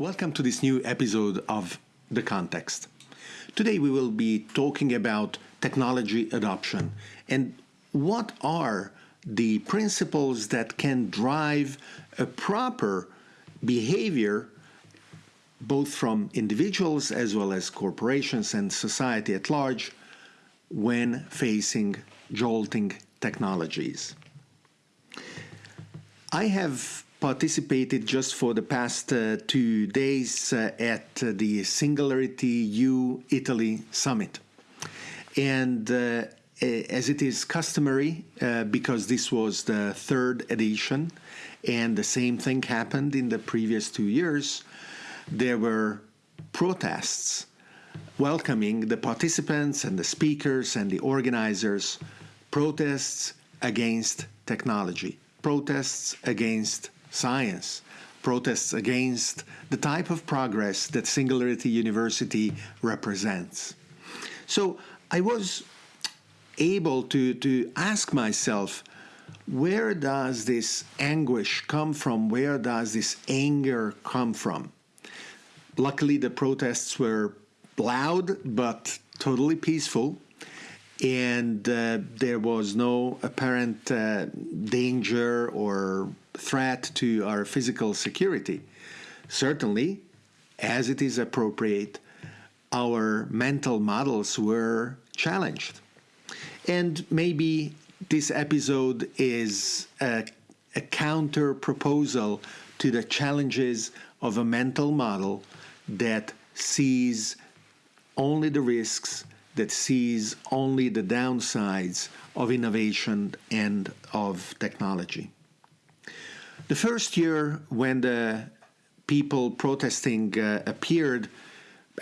Welcome to this new episode of The Context. Today we will be talking about technology adoption and what are the principles that can drive a proper behavior both from individuals as well as corporations and society at large when facing jolting technologies. I have participated just for the past uh, two days uh, at uh, the Singularity U Italy Summit. And uh, as it is customary, uh, because this was the third edition and the same thing happened in the previous two years, there were protests welcoming the participants and the speakers and the organizers, protests against technology, protests against science, protests against the type of progress that Singularity University represents. So I was able to, to ask myself, where does this anguish come from? Where does this anger come from? Luckily, the protests were loud but totally peaceful, and uh, there was no apparent uh, danger or threat to our physical security. Certainly, as it is appropriate, our mental models were challenged. And maybe this episode is a, a counter proposal to the challenges of a mental model that sees only the risks, that sees only the downsides of innovation and of technology. The first year when the people protesting uh, appeared,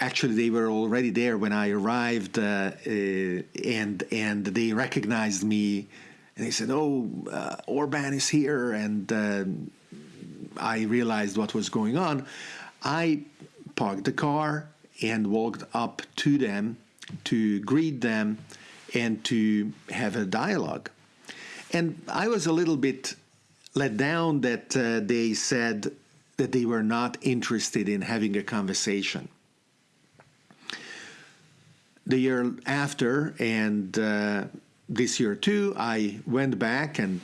actually they were already there when I arrived, uh, uh, and and they recognized me, and they said, "Oh, uh, Orban is here," and uh, I realized what was going on. I parked the car and walked up to them to greet them and to have a dialogue. And I was a little bit let down that uh, they said that they were not interested in having a conversation. The year after, and uh, this year too, I went back and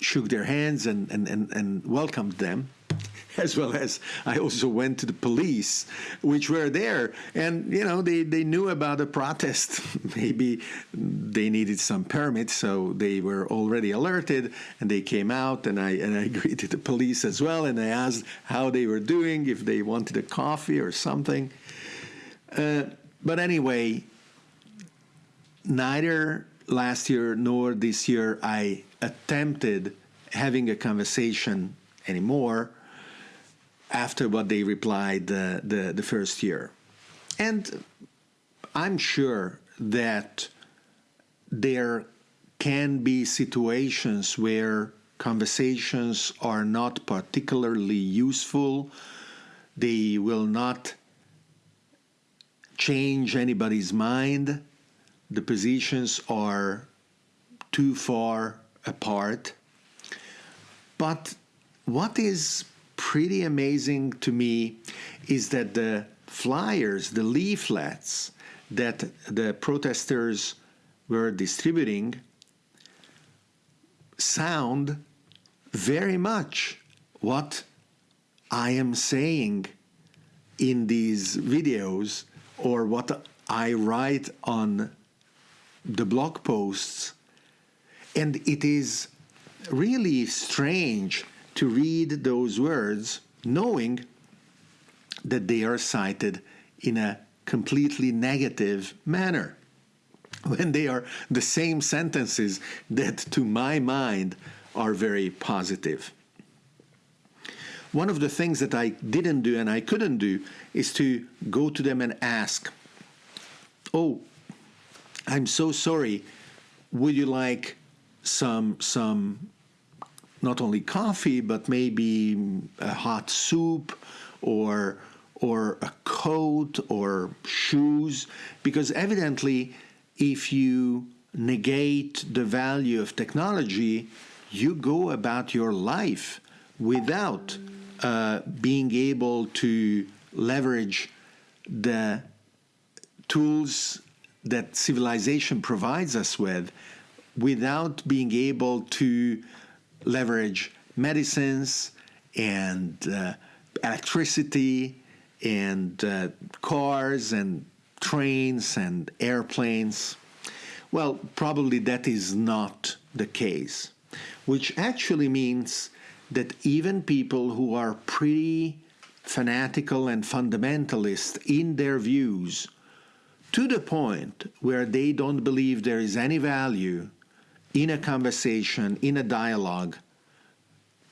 shook their hands and, and, and, and welcomed them. as well as I also went to the police, which were there. And, you know, they, they knew about the protest. Maybe they needed some permits, so they were already alerted and they came out and I, and I greeted the police as well and I asked how they were doing, if they wanted a coffee or something. Uh, but anyway, neither last year nor this year I attempted having a conversation anymore after what they replied uh, the, the first year. And I'm sure that there can be situations where conversations are not particularly useful, they will not change anybody's mind, the positions are too far apart. But what is pretty amazing to me is that the flyers, the leaflets that the protesters were distributing sound very much what I am saying in these videos or what I write on the blog posts. And it is really strange to read those words knowing that they are cited in a completely negative manner when they are the same sentences that to my mind are very positive. One of the things that I didn't do and I couldn't do is to go to them and ask, "Oh, I'm so sorry. Would you like some some not only coffee, but maybe a hot soup or or a coat or shoes. Because evidently if you negate the value of technology you go about your life without uh, being able to leverage the tools that civilization provides us with without being able to leverage medicines and uh, electricity and uh, cars and trains and airplanes. Well, probably that is not the case, which actually means that even people who are pretty fanatical and fundamentalist in their views to the point where they don't believe there is any value in a conversation, in a dialogue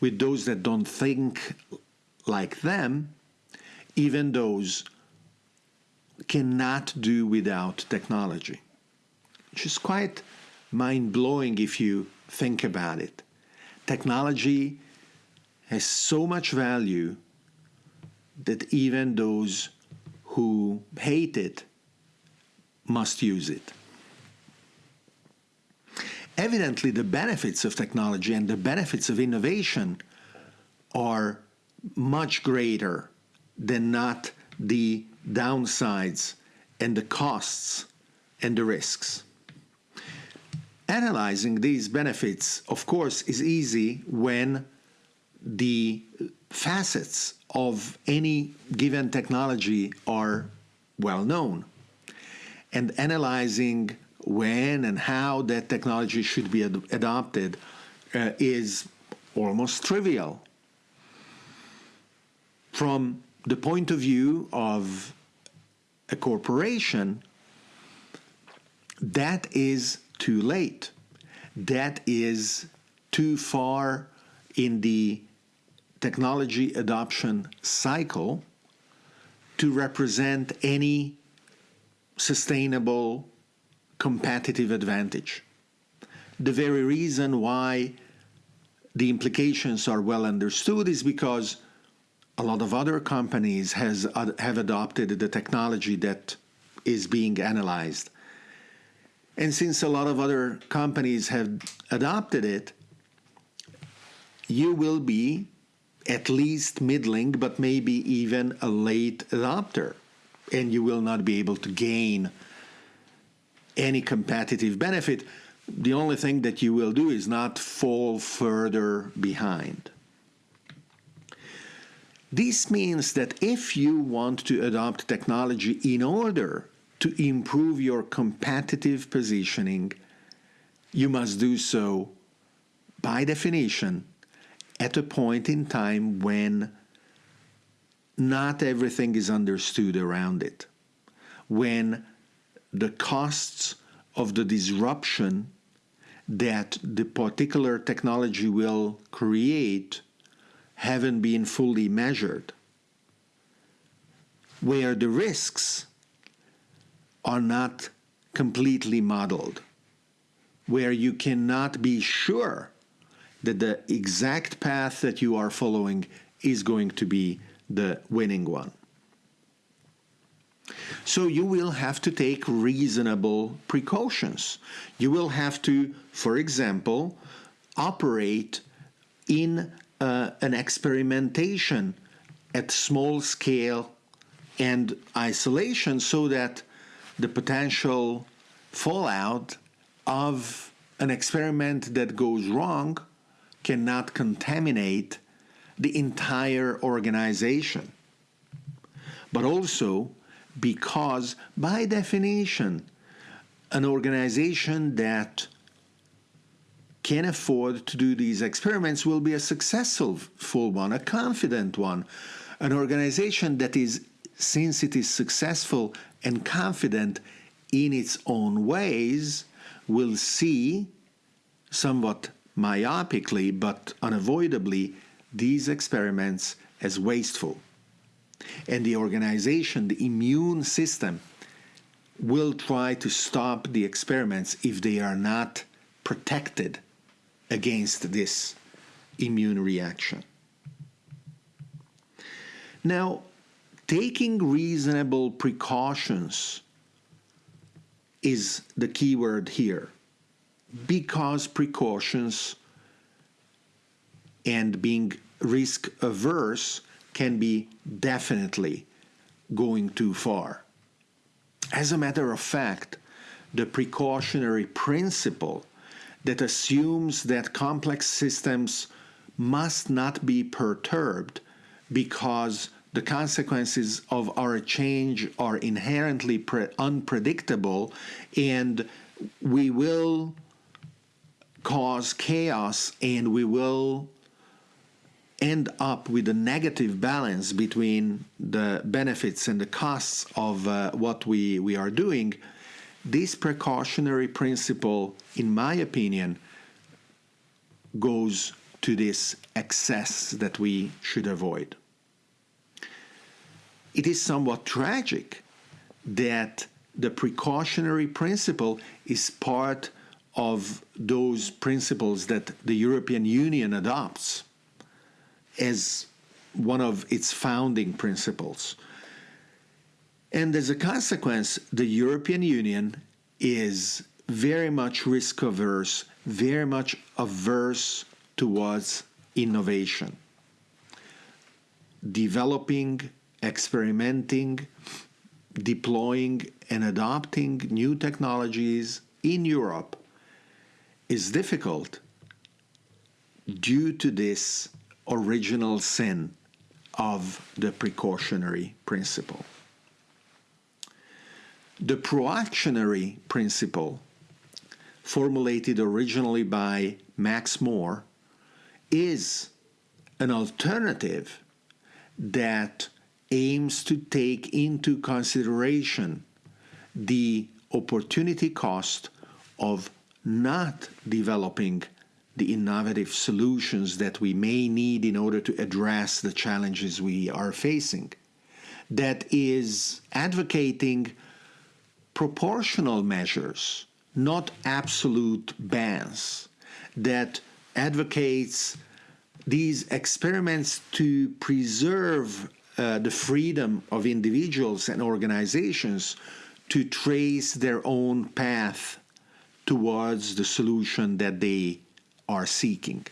with those that don't think like them, even those cannot do without technology. Which is quite mind blowing if you think about it. Technology has so much value that even those who hate it must use it. Evidently, the benefits of technology and the benefits of innovation are much greater than not the downsides and the costs and the risks. Analyzing these benefits, of course, is easy when the facets of any given technology are well known. And analyzing when and how that technology should be ad adopted uh, is almost trivial. From the point of view of a corporation, that is too late. That is too far in the technology adoption cycle to represent any sustainable competitive advantage. The very reason why the implications are well understood is because a lot of other companies has, have adopted the technology that is being analyzed. And since a lot of other companies have adopted it, you will be at least middling, but maybe even a late adopter, and you will not be able to gain any competitive benefit. The only thing that you will do is not fall further behind. This means that if you want to adopt technology in order to improve your competitive positioning, you must do so by definition at a point in time when not everything is understood around it, when the costs of the disruption that the particular technology will create haven't been fully measured, where the risks are not completely modeled, where you cannot be sure that the exact path that you are following is going to be the winning one. So you will have to take reasonable precautions. You will have to, for example, operate in uh, an experimentation at small scale and isolation so that the potential fallout of an experiment that goes wrong cannot contaminate the entire organization. But also because, by definition, an organization that can afford to do these experiments will be a successful full one, a confident one. An organization that is, since it is successful and confident in its own ways, will see somewhat myopically but unavoidably these experiments as wasteful. And the organization, the immune system, will try to stop the experiments if they are not protected against this immune reaction. Now, taking reasonable precautions is the key word here because precautions and being risk averse can be definitely going too far. As a matter of fact, the precautionary principle that assumes that complex systems must not be perturbed because the consequences of our change are inherently unpredictable and we will cause chaos and we will end up with a negative balance between the benefits and the costs of uh, what we, we are doing, this precautionary principle, in my opinion, goes to this excess that we should avoid. It is somewhat tragic that the precautionary principle is part of those principles that the European Union adopts as one of its founding principles. And as a consequence, the European Union is very much risk averse, very much averse towards innovation. Developing, experimenting, deploying, and adopting new technologies in Europe is difficult due to this original sin of the precautionary principle. The proactionary principle, formulated originally by Max More, is an alternative that aims to take into consideration the opportunity cost of not developing the innovative solutions that we may need in order to address the challenges we are facing. That is advocating proportional measures, not absolute bans. That advocates these experiments to preserve uh, the freedom of individuals and organizations to trace their own path towards the solution that they are seeking.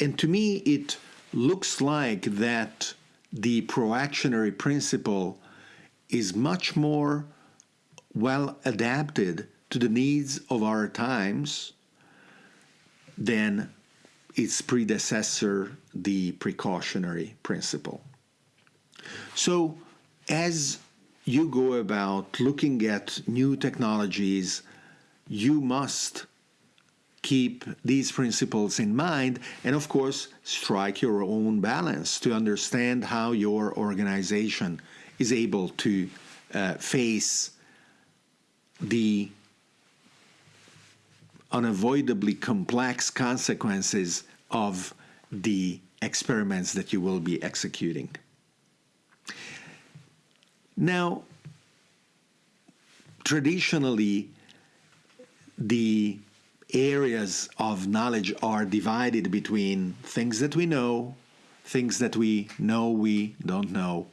And to me, it looks like that the proactionary principle is much more well adapted to the needs of our times than its predecessor, the precautionary principle. So, as you go about looking at new technologies you must keep these principles in mind and of course strike your own balance to understand how your organization is able to uh, face the unavoidably complex consequences of the experiments that you will be executing. Now, traditionally, the areas of knowledge are divided between things that we know, things that we know we don't know,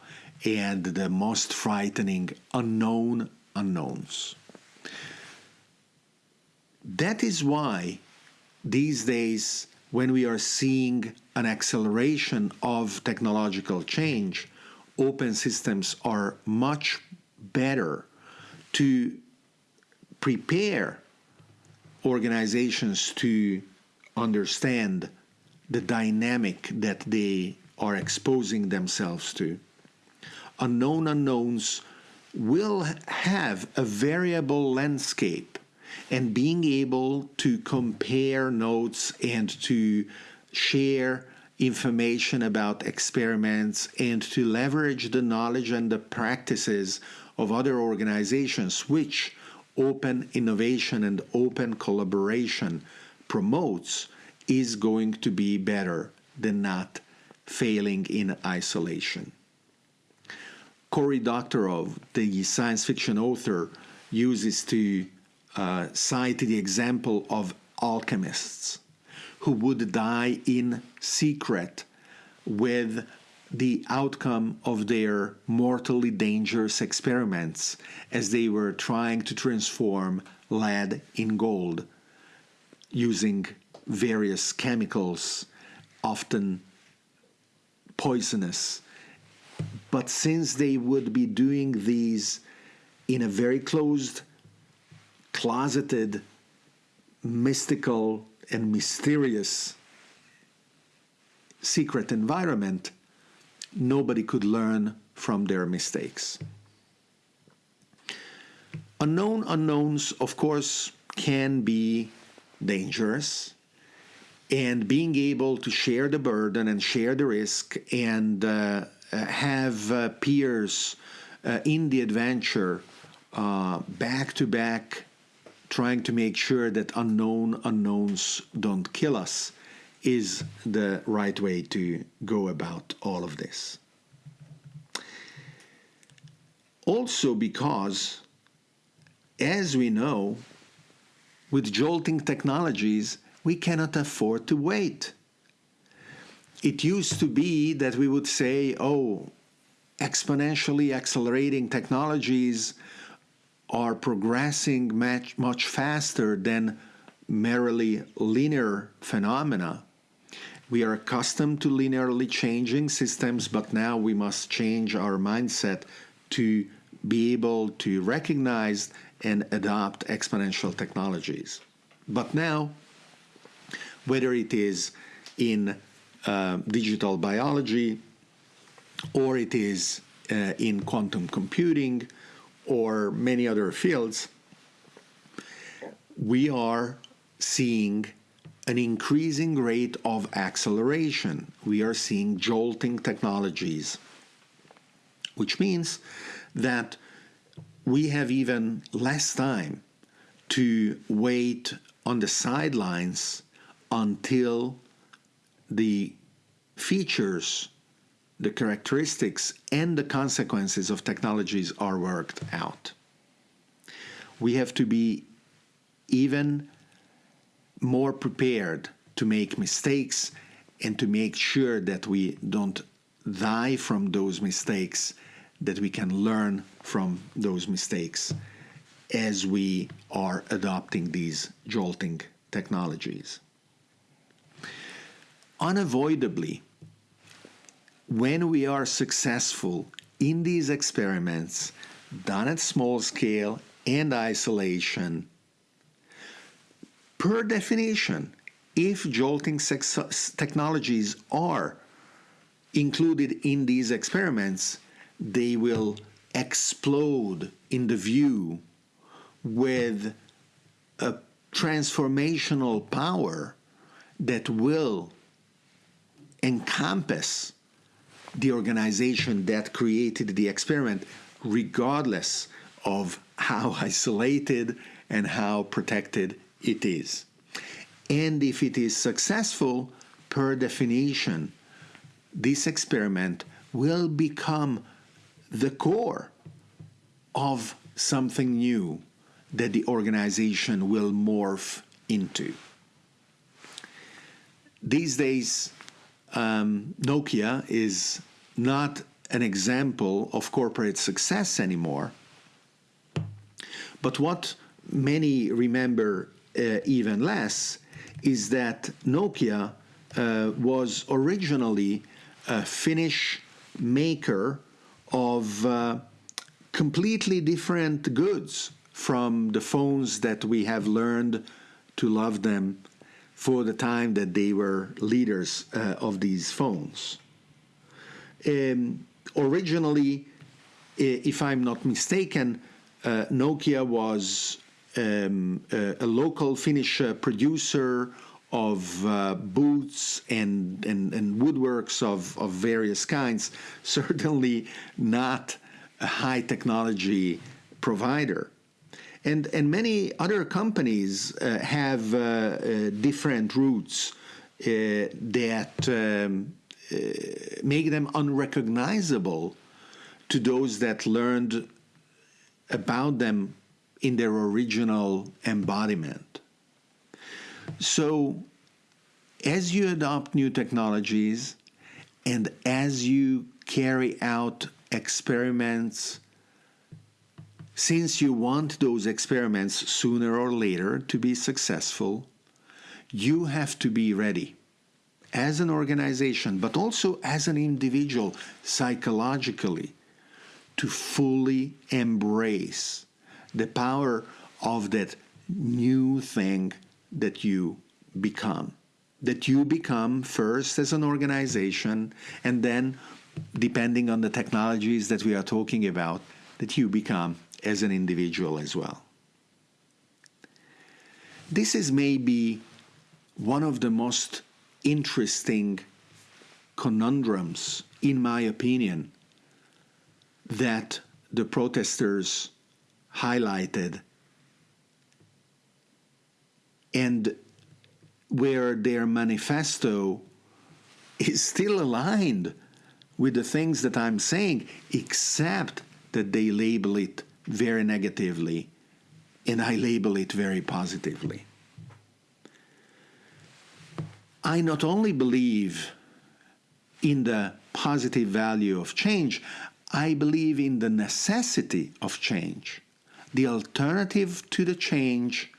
and the most frightening unknown unknowns. That is why these days, when we are seeing an acceleration of technological change, open systems are much better to prepare organizations to understand the dynamic that they are exposing themselves to. Unknown unknowns will have a variable landscape, and being able to compare notes and to share information about experiments and to leverage the knowledge and the practices of other organizations, which open innovation and open collaboration promotes is going to be better than not failing in isolation. Cory Doctorow, the science fiction author, uses to uh, cite the example of alchemists who would die in secret with the outcome of their mortally dangerous experiments as they were trying to transform lead in gold using various chemicals often poisonous. But since they would be doing these in a very closed, closeted, mystical, and mysterious secret environment, nobody could learn from their mistakes. Unknown unknowns, of course, can be dangerous and being able to share the burden and share the risk and uh, have uh, peers uh, in the adventure uh, back to back trying to make sure that unknown unknowns don't kill us is the right way to go about all of this. Also, because, as we know, with jolting technologies, we cannot afford to wait. It used to be that we would say, oh, exponentially accelerating technologies are progressing much, much faster than merely linear phenomena. We are accustomed to linearly changing systems, but now we must change our mindset to be able to recognize and adopt exponential technologies. But now whether it is in uh, digital biology or it is uh, in quantum computing or many other fields, we are seeing an increasing rate of acceleration. We are seeing jolting technologies, which means that we have even less time to wait on the sidelines until the features, the characteristics, and the consequences of technologies are worked out. We have to be even more prepared to make mistakes and to make sure that we don't die from those mistakes, that we can learn from those mistakes as we are adopting these jolting technologies. Unavoidably, when we are successful in these experiments done at small scale and isolation, per definition, if jolting technologies are included in these experiments, they will explode in the view with a transformational power that will encompass the organization that created the experiment, regardless of how isolated and how protected it is. And if it is successful, per definition, this experiment will become the core of something new that the organization will morph into. These days, um, Nokia is not an example of corporate success anymore. But what many remember even less is that Nokia uh, was originally a Finnish maker of uh, completely different goods from the phones that we have learned to love them for the time that they were leaders uh, of these phones. Um, originally, if I'm not mistaken, uh, Nokia was um, a, a, local Finnish uh, producer of uh, boots and, and, and, woodworks of, of various kinds, certainly not a high technology provider. And, and many other companies uh, have uh, uh different routes uh, that um, uh, make them unrecognizable to those that learned about them in their original embodiment. So, as you adopt new technologies and as you carry out experiments since you want those experiments sooner or later to be successful, you have to be ready as an organization, but also as an individual psychologically to fully embrace the power of that new thing that you become. That you become first as an organization, and then, depending on the technologies that we are talking about, that you become as an individual as well. This is maybe one of the most interesting conundrums, in my opinion, that the protesters highlighted and where their manifesto is still aligned with the things that I'm saying, except that they label it very negatively and I label it very positively. I not only believe in the positive value of change, I believe in the necessity of change. The alternative to the change,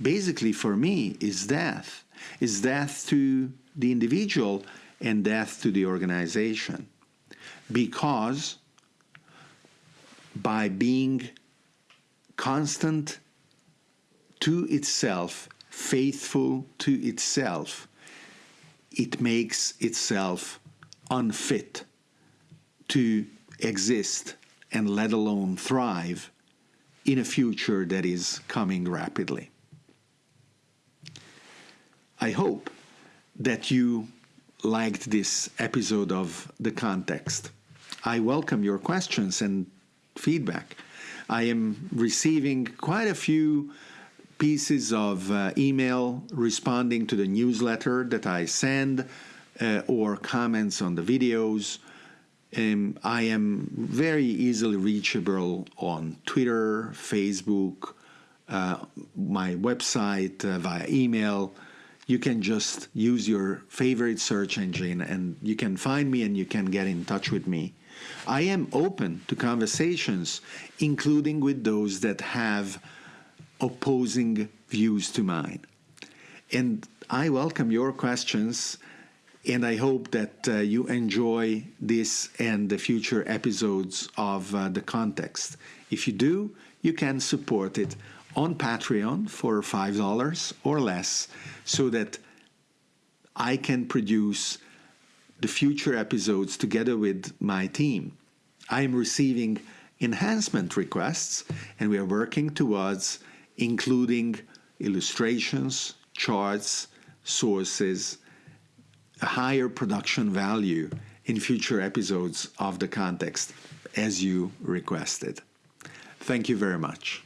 basically for me, is death. Is death to the individual and death to the organization. Because by being constant to itself, faithful to itself, it makes itself unfit to exist and let alone thrive in a future that is coming rapidly. I hope that you liked this episode of The Context. I welcome your questions and feedback. I am receiving quite a few pieces of uh, email responding to the newsletter that I send uh, or comments on the videos. Um, I am very easily reachable on Twitter, Facebook, uh, my website, uh, via email. You can just use your favorite search engine and you can find me and you can get in touch with me. I am open to conversations, including with those that have opposing views to mine. And I welcome your questions, and I hope that uh, you enjoy this and the future episodes of uh, The Context. If you do, you can support it on Patreon for $5 or less so that I can produce the future episodes together with my team. I am receiving enhancement requests, and we are working towards including illustrations, charts, sources, higher production value in future episodes of the context as you requested. Thank you very much.